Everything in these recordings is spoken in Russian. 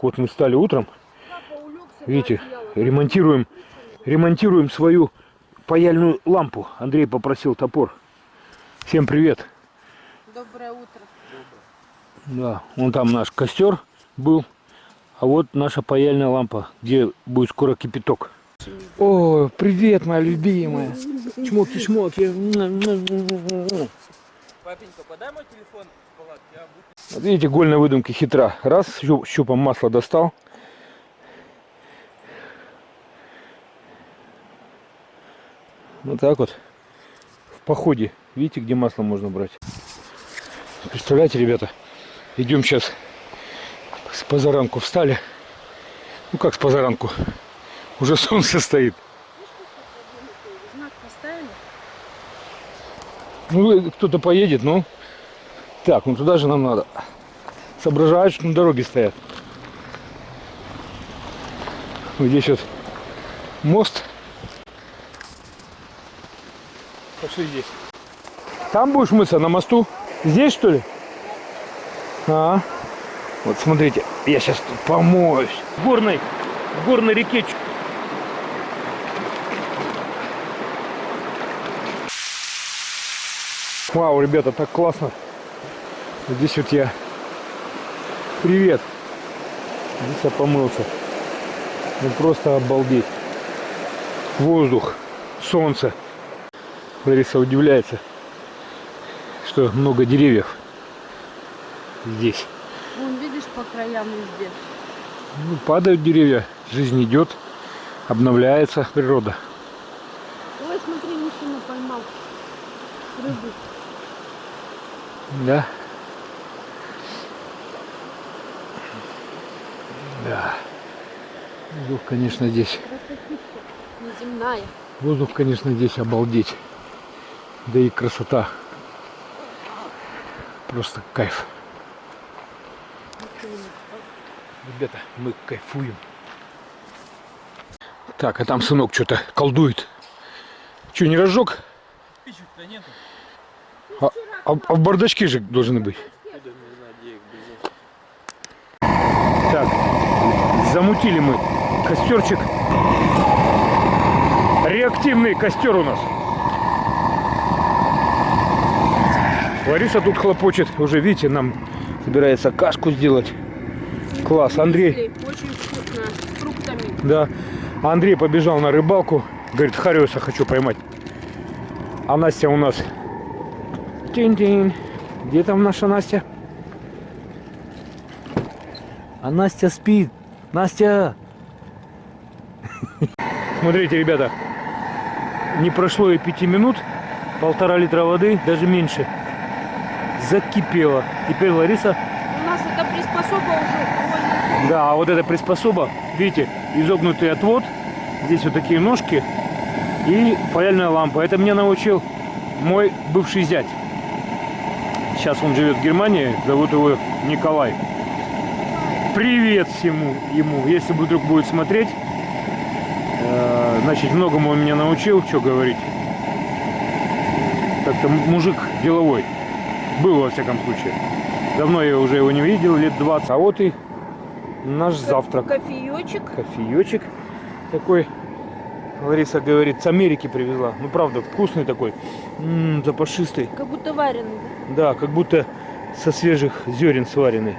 Так, вот мы стали утром. Видите, ремонтируем, ремонтируем свою паяльную лампу. Андрей попросил топор. Всем привет. Доброе утро. Да, вон там наш костер был. А вот наша паяльная лампа, где будет скоро кипяток. О, привет, моя любимая. Чмоки-чмоки. Папенька, подай мой телефон в палатке, я буду... Вот видите, гольная выдумка хитра. Раз, щу- щупом масло достал. Вот так вот. В походе. Видите, где масло можно брать. Представляете, ребята, идем сейчас с позаранку встали. Ну как с позаранку? Уже солнце стоит. Ну, кто-то поедет, ну. Так, ну туда же нам надо. Соображают, что на дороге стоят. Вот Здесь вот мост. Пошли здесь. Там будешь мыться на мосту? Здесь что ли? А, вот смотрите, я сейчас тут помоюсь. В горной, в горной реке. Вау, ребята, так классно. Вот Здесь вот я... Привет. Здесь я помылся. Ну просто обалдеть. Воздух, солнце. Лариса удивляется, что много деревьев здесь. Вон, видишь, по краям везде. Ну, падают деревья, жизнь идет, обновляется природа. Ой, смотри, мужчина поймал рыбу. Да. Да. Воздух, конечно, здесь. Неземная. Воздух, конечно, здесь обалдеть. Да и красота. Просто кайф. Ребята, мы кайфуем. Так, а там сынок что-то колдует. Что, не разжег? Спичек-то нету. А, а- а в бардачке же должны быть. Я даже не знаю, где их без Так, замутили мы костерчик. Реактивный костер у нас. Лариса тут хлопочет. Уже, видите, нам собирается кашку сделать. Класс. Андрей, Очень вкусно, с фруктами. да. Андрей побежал на рыбалку. Говорит, хариуса хочу поймать. А Настя у нас... Тинь-тинь. Где там наша Настя? А Настя спит. Настя! Смотрите, ребята. Не прошло и пяти минут. Полтора литра воды, даже меньше. Закипело. Теперь Лариса У нас это приспособа уже. да, а вот эта приспособа, видите, изогнутый отвод, здесь вот такие ножки и паяльная лампа. Это меня научил мой бывший зять. Сейчас он живет в Германии, зовут его Николай. Привет всему ему, если вдруг будет смотреть. Э, Значит, многому он меня научил, что говорить. Как-то м- мужик деловой. Был, во всяком случае. Давно я уже его не видел, лет 20. А вот и наш завтрак. Кофеечек. Кофеечек такой. Лариса говорит, с Америки привезла. Ну, правда, вкусный такой. М, запашистый. Как будто вареный. да? Да, как будто со свежих зерен сваренный.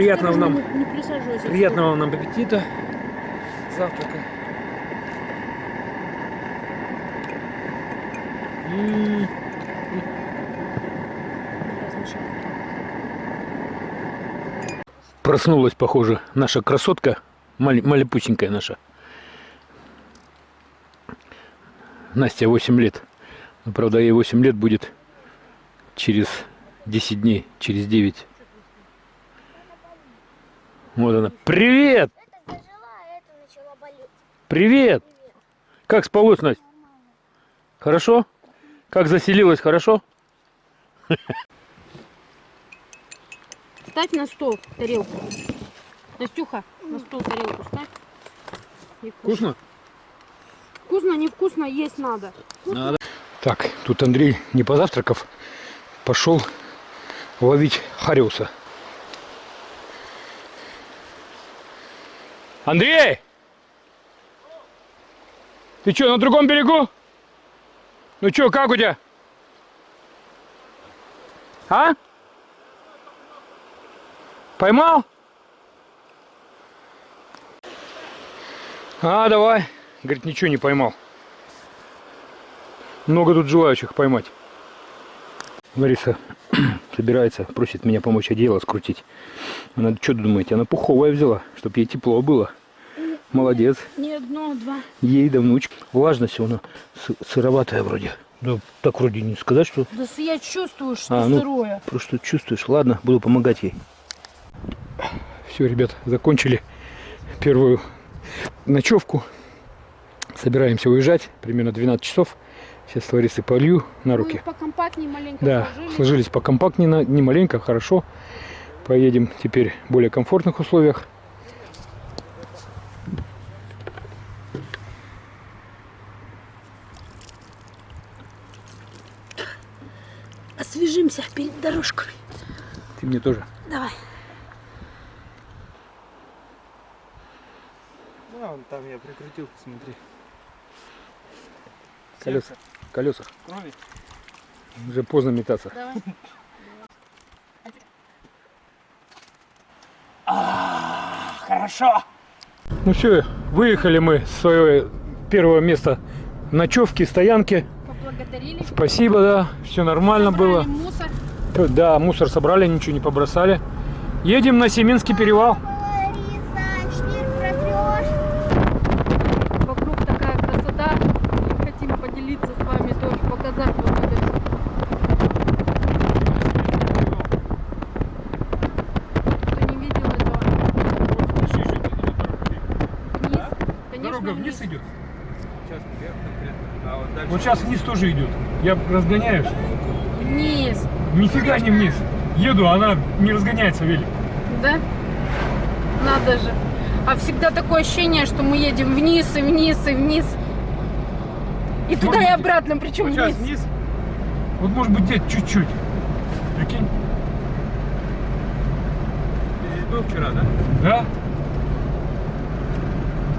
Приятного нам, приятного нам аппетита. Завтрака. М. Проснулась, похоже, наша красотка, мали- малепусенькая наша. Настя 8 лет. Ну, правда, ей 8 лет будет через 10 дней, через 9. Вот она. Привет! Это зажила, а это начала болеть. Привет! Как спалось, Настя? Хорошо? Как заселилась, хорошо? Ставь на стол тарелку. Настюха, на стол тарелку ставь. Невкусно. Вкусно, невкусно, есть надо. Надо. Так, тут Андрей, не позавтракав, пошел ловить хариуса. Андрей! Ты что, на другом берегу? Ну что, как у тебя? А? Поймал? А, давай. Говорит, ничего не поймал. Много тут желающих поймать. Лариса собирается, просит меня помочь одеяло скрутить. Она, что думаете, она пуховая взяла, чтобы ей тепло было. Молодец. Не одно, два. Ей да внучка. Влажность она сы- сыроватая вроде. Да так вроде не сказать, что Да я чувствую, что А, ну. сырое. просто чувствуешь. Ладно, буду помогать ей. Все, ребят, закончили первую ночевку. Собираемся уезжать. Примерно 12 часов. Сейчас с Ларисой полью на руки. Мы покомпактнее маленько Да, сложились. сложились покомпактнее, не маленько, хорошо. Поедем теперь в более комфортных условиях. Освежимся перед дорожкой. Ты мне тоже. Давай. Ну, вон там я прикрутил, смотри. Колеса. Колеса. Крови. Уже поздно метаться. Давай. Хорошо. Ну все, выехали мы с своего первого места ночевки, стоянки. Поблагодарили. Спасибо, да, все нормально было. Собрали мусор. Да, мусор собрали, ничего не побросали. Едем на Семинский перевал. Лариса, шнир протрешь. Вокруг такая красота. Хотим поделиться с вами тоже, показать вот это всё. Кто не видел этого, вниз. Конечно, вниз. идет. Сейчас вверх конкретно. А вот дальше. Вот сейчас вниз тоже идет. Я разгоняюсь. Вниз. Нифига не вниз. Еду, она не разгоняется велик. Да? Надо же. А всегда такое ощущение, что мы едем вниз и вниз и вниз. И туда и Смотрите. обратно, причем Вот вниз. вниз. Вот может быть где-то чуть-чуть. Прикинь? Ты здесь был вчера, да? Да?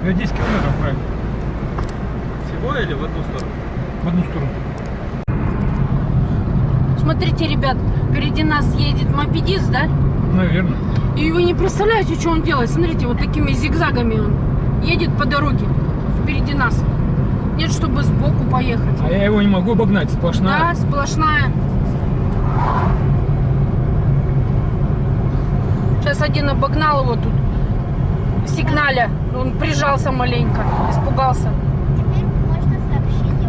Я 10 километров правильно. Всего или в одну сторону? В одну сторону. Смотрите, ребят, впереди нас едет мопедист, да? Наверное. И вы не представляете, что он делает. Смотрите, вот такими зигзагами он едет по дороге впереди нас. Нет, чтобы сбоку поехать. А я его не могу обогнать, сплошная. Да, сплошная. Сейчас один обогнал его тут. Сигналя. Он прижался маленько. Испугался.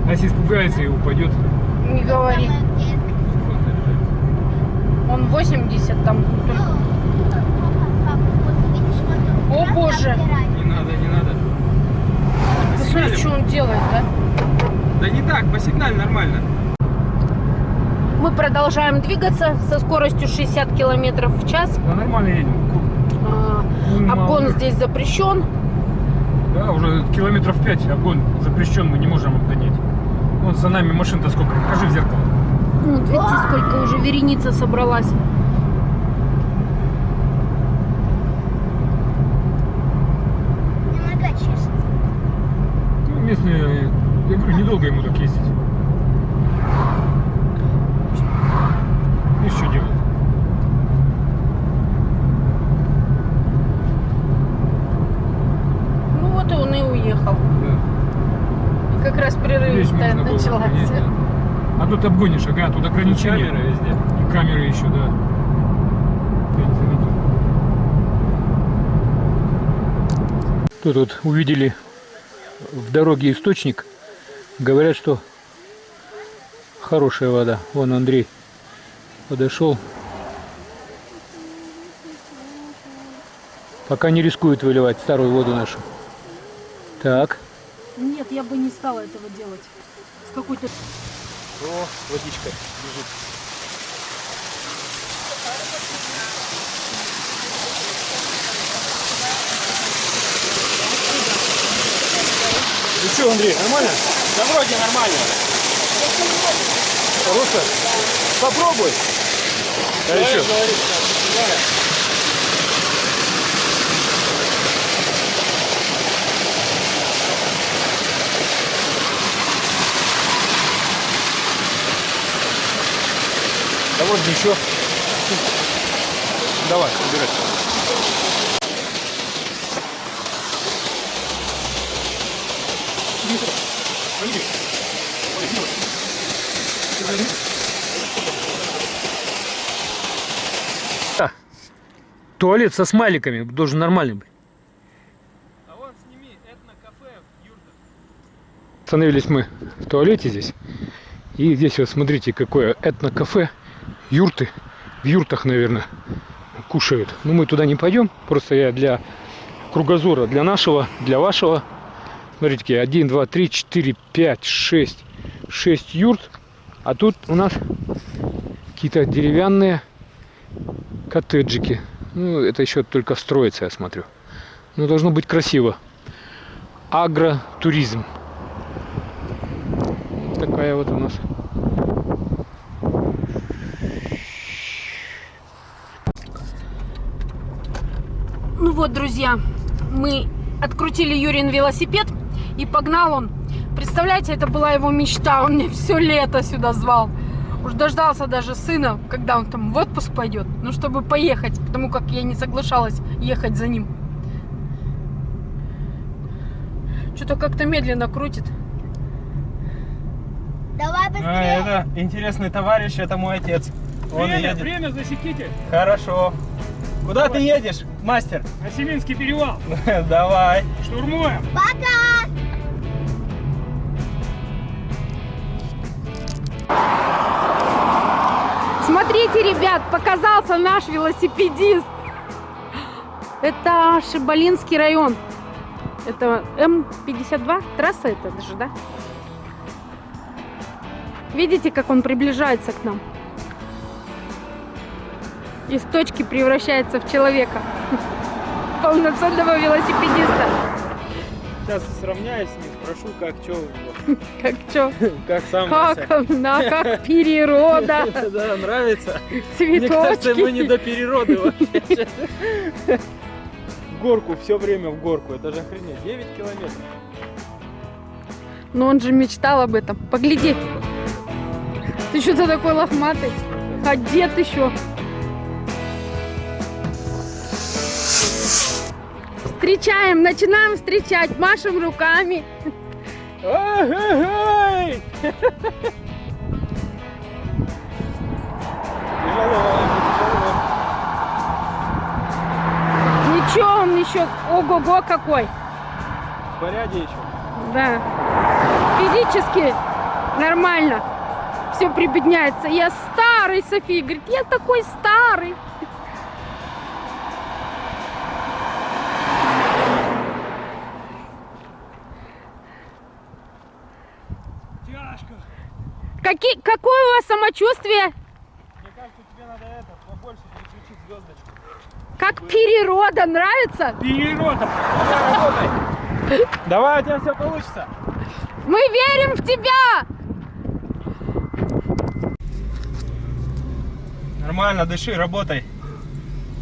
А если испугается и упадет. Не говори. Он 80 там только. О, боже. Не надо, не надо. Ты смотри, что он делает, да? Да не так, по сигнале нормально. Мы продолжаем двигаться со скоростью 60 километров в час. Да нормально едем. А, Ну, Обгон здесь запрещен. Да, уже километров 5 обгон запрещен, мы не можем обгонять. Вон за нами машин-то сколько, покажи в зеркало. Вот видите, сколько уже вереница собралась. Мне нога чешется. Ну, местные, я говорю, недолго ему так ездить. И что делать? Ну вот и он и уехал. Как раз было началась. обгонять, да. А тут обгонишь, ага, тут ограничения. Камеры везде. И камеры еще, да. Тут вот увидели в дороге источник. Говорят, что хорошая вода. Вон Андрей подошел. Пока не рискует выливать старую воду нашу. Так. Нет, я бы не стала этого делать. С какой-то... О, водичка лежит. Ну что, Андрей, нормально? Да вроде нормально. Хорошо? Попробуй. А еще? Да вот ничего. Давай, убирай. Туалет со смайликами должен нормальный быть. А вон сними этно-кафе в юртах. Остановились мы в туалете здесь. И здесь вот смотрите, какое этно-кафе. Юрты. В юртах, наверное, кушают. Но мы туда не пойдем. Просто я для кругозора, для нашего, для вашего. Смотрите, какие 1, 2, 3, 4, 5, 6. 6 юрт. А тут у нас какие-то деревянные коттеджики. Ну, это еще только строится, я смотрю. Но должно быть красиво. Агротуризм. Такая вот у нас. Ну вот, друзья, мы открутили Юрин велосипед, и погнал он. Представляете, это была его мечта, он меня все лето сюда звал. Уж дождался даже сына, когда он там в отпуск пойдет, ну, чтобы поехать, потому как я не соглашалась ехать за ним. Что-то как-то медленно крутит. Давай А, быстрее. это интересный товарищ, это мой отец. Он время, едет. время засеките. Хорошо. Куда ты едешь, мастер? На Семинский перевал. Давай. Штурмуем. Пока. Смотрите, ребят, показался наш велосипедист. Это Шибалинский район. Это М52, трасса это даже, да? Видите, как он приближается к нам? Из точки превращается в человека. Полноценного велосипедиста. Сейчас сравняюсь с ним, спрошу, как что у него. Как чё? Как сам Как она, как природа, Да, нравится. Мне кажется, мы не цветочки. до перерода вообще. В горку, все время в горку. Это же охренеть. 9 километров. Но он же мечтал об этом. Погляди. Ты что-то такой лохматый. Одет еще. Встречаем, начинаем встречать, машем руками. Ничего, он еще, ого-го какой. В порядке еще. Да. Физически нормально. Все прибедняется. Я старый, София говорит, я такой старый. Тяжко. Какие, какое у вас самочувствие? Мне кажется, тебе надо это, побольше переключить звездочку. Как природа, нравится? Перерода. Давай, у тебя все получится. Мы верим в тебя! Нормально, дыши, работай.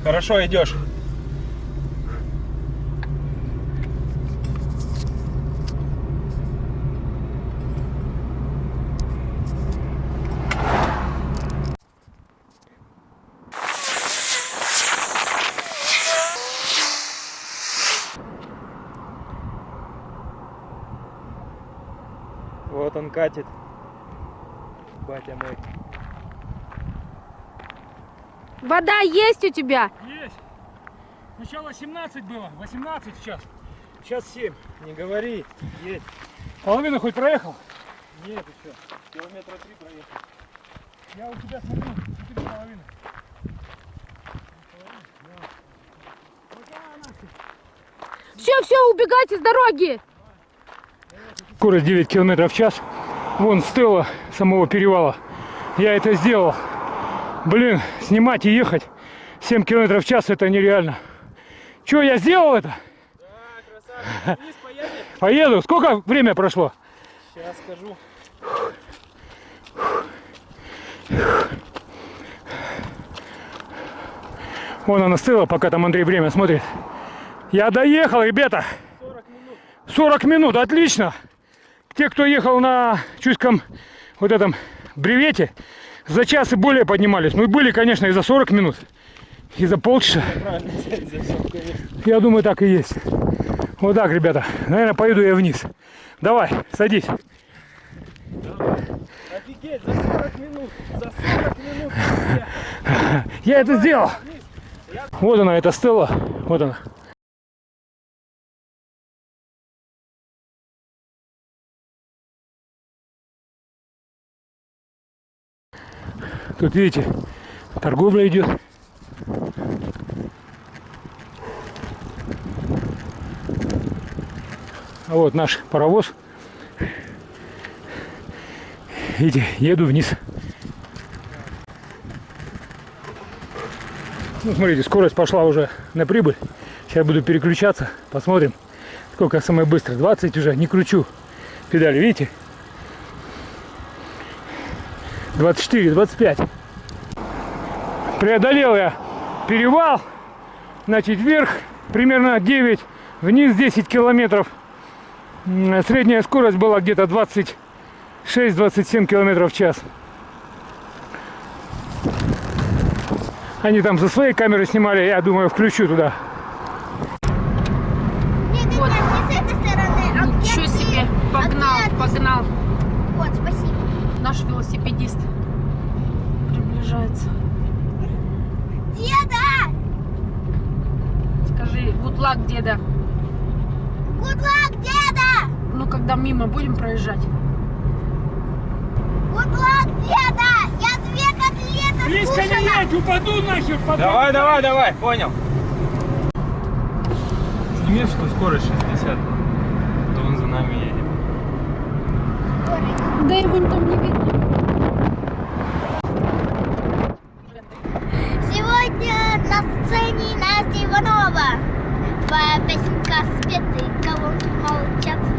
Хорошо идешь. Вот он катит. Батя мой. Вода есть у тебя? Есть. Сначала 17 было, 18 сейчас. Сейчас 7. Не говори. Едь. Половину хоть проехал? Нет, еще. Километра три проехал. Я у тебя смотрю, 4 половины. Все, все, убегайте с дороги! Скорость 9 километров в час. Вон стела самого перевала. Я это сделал. Блин, снимать и ехать 7 километров в час это нереально. Че, я сделал это? Да? Поеду. Сколько время прошло? Сейчас скажу. Вон она стыла, пока там Андрей время смотрит. Я доехал, ребята. 40 минут, отлично. Те, кто ехал на чуйском вот этом бревете, за час и более поднимались. Ну и были, конечно, и за 40 минут, и за полчаса. Я думаю, так и есть. Вот так, ребята. Наверное, поеду я вниз. Давай, садись. Офигеть, за 40 минут. За 40 минут. Я- Я это сделал. Вот она, эта стела. Вот она. Тут видите, торговля идет. А вот наш паровоз. Видите, еду вниз. Ну, смотрите, скорость пошла уже на прибыль. Сейчас буду переключаться. Посмотрим, сколько самое быстро. 20 уже, не кручу педали, видите? 24, 25. Преодолел я перевал. Значит, вверх примерно 9, вниз 10 километров. Средняя скорость была где-то 26-27 километров в час. Они там со своей камеры снимали, я думаю, включу туда. Вот. стороны, а Ничего где ты? себе, А погнал, ты? погнал. Вот, спасибо. Наш велосипедист приближается. Деда! Скажи, good luck, деда. Good luck, деда! Ну, когда мимо будем проезжать. Good luck, деда! Я две котлеты скушала! упаду нахер Давай, давай, давай, понял. Сними, что скорость 60. То он за нами едет. Да его там не видно. Сегодня на сцене Настя Иванова. pesnička zpěty, kalonky maločat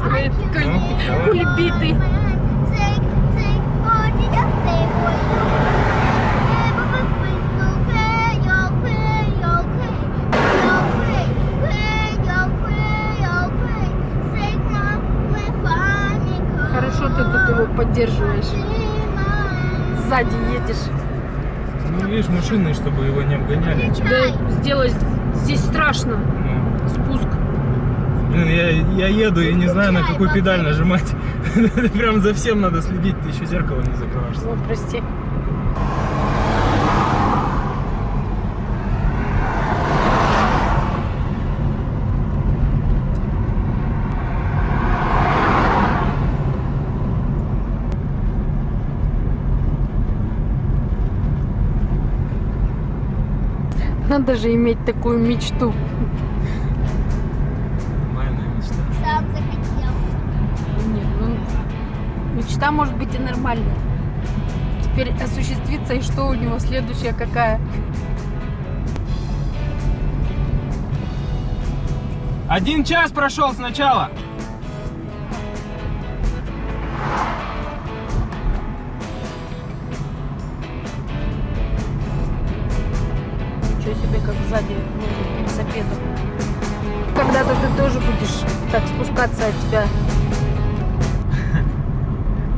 выписывает. Куль- Кульбиты. Хорошо ты тут его поддерживаешь. Сзади едешь. Ну, видишь, машины, чтобы его не обгоняли. Да сделай здесь страшно. Ну, Спуск. Блин, я, я еду и не знаю, на какую педаль нажимать. Прям за всем надо следить, ты еще зеркало не закрываешься. Ну, прости. Надо же иметь такую мечту мечта может быть и нормальная. Теперь осуществится, и что у него следующая какая? Один час прошел сначала. Ничего себе, как сзади ну, велосипеда. Когда-то ты тоже будешь так спускаться от тебя.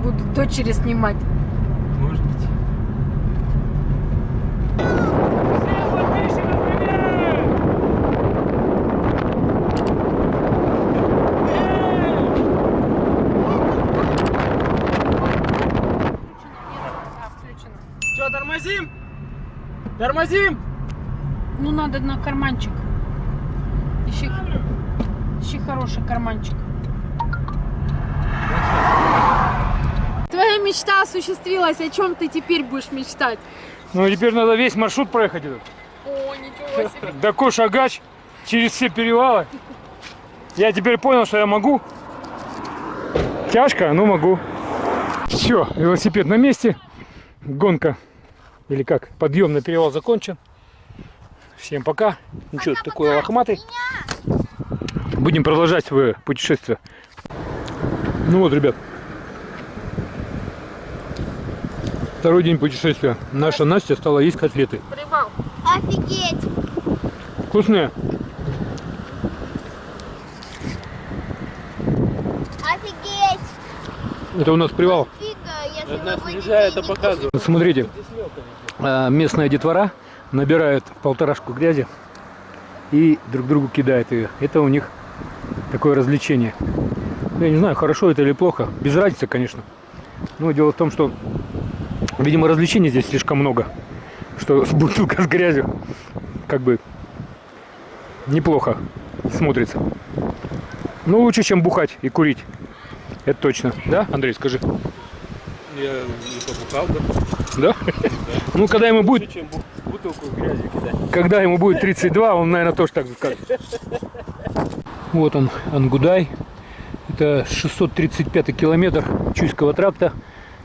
Будут дочери снимать. Может быть. Что, тормозим? Тормозим! Ну, надо на карманчик. Ищи, ищи хороший карманчик. Мечта осуществилась. О чем ты теперь будешь мечтать? Ну, теперь надо весь маршрут проехать этот. О, ничего себе. До Кош-Агач, через все перевалы. Я теперь понял, что я могу. Тяжко, но могу. Все, велосипед на месте. Гонка, или как, подъем на перевал закончен. Всем пока. Ну что, такой лохматый. Будем продолжать свое путешествие. Ну вот, ребят. Второй день путешествия. Наша Настя стала есть котлеты. Привал. Офигеть. Вкусные? Офигеть. Это у нас привал. Фига, Нас нельзя это показывать. Смотрите, а, местная детвора набирает полторашку грязи и друг другу кидает ее. Это у них такое развлечение. Ну, Я не знаю, хорошо это или плохо. Без разницы, конечно. Но дело в том, что, видимо, развлечений здесь слишком много. Что с бутылка с грязью как бы неплохо смотрится. Ну, лучше, чем бухать и курить. Это точно. Да, Андрей, скажи. Я не побухал, да? Да? Ну, когда ему будет Чем бу- бутылку грязи кидать. Когда ему будет 32, он, наверное, тоже так скажет. Вот он, Ангудай. Это 635 километр Чуйского тракта.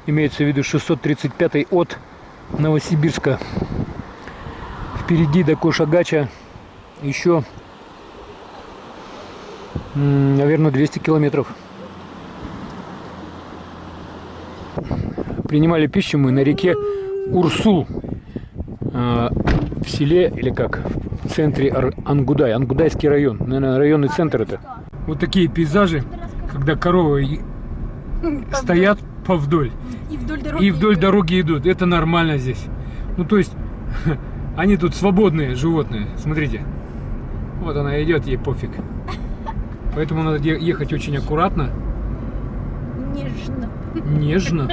Имеется в виду 635 от Новосибирска. Впереди до Кошагача еще, наверное, 200 километров. Принимали пищу мы на реке Урсул. А, в селе, или как, в центре Ангудай, Ангудайский район, наверное, районный центр это. Вот такие пейзажи, когда коровы и- стоят повдоль И вдоль дороги. и вдоль дороги идут. Это нормально здесь. Ну, то есть, они тут свободные животные. Смотрите. Вот она идет, ей пофиг. Поэтому надо ехать очень аккуратно, Нежно. нежно.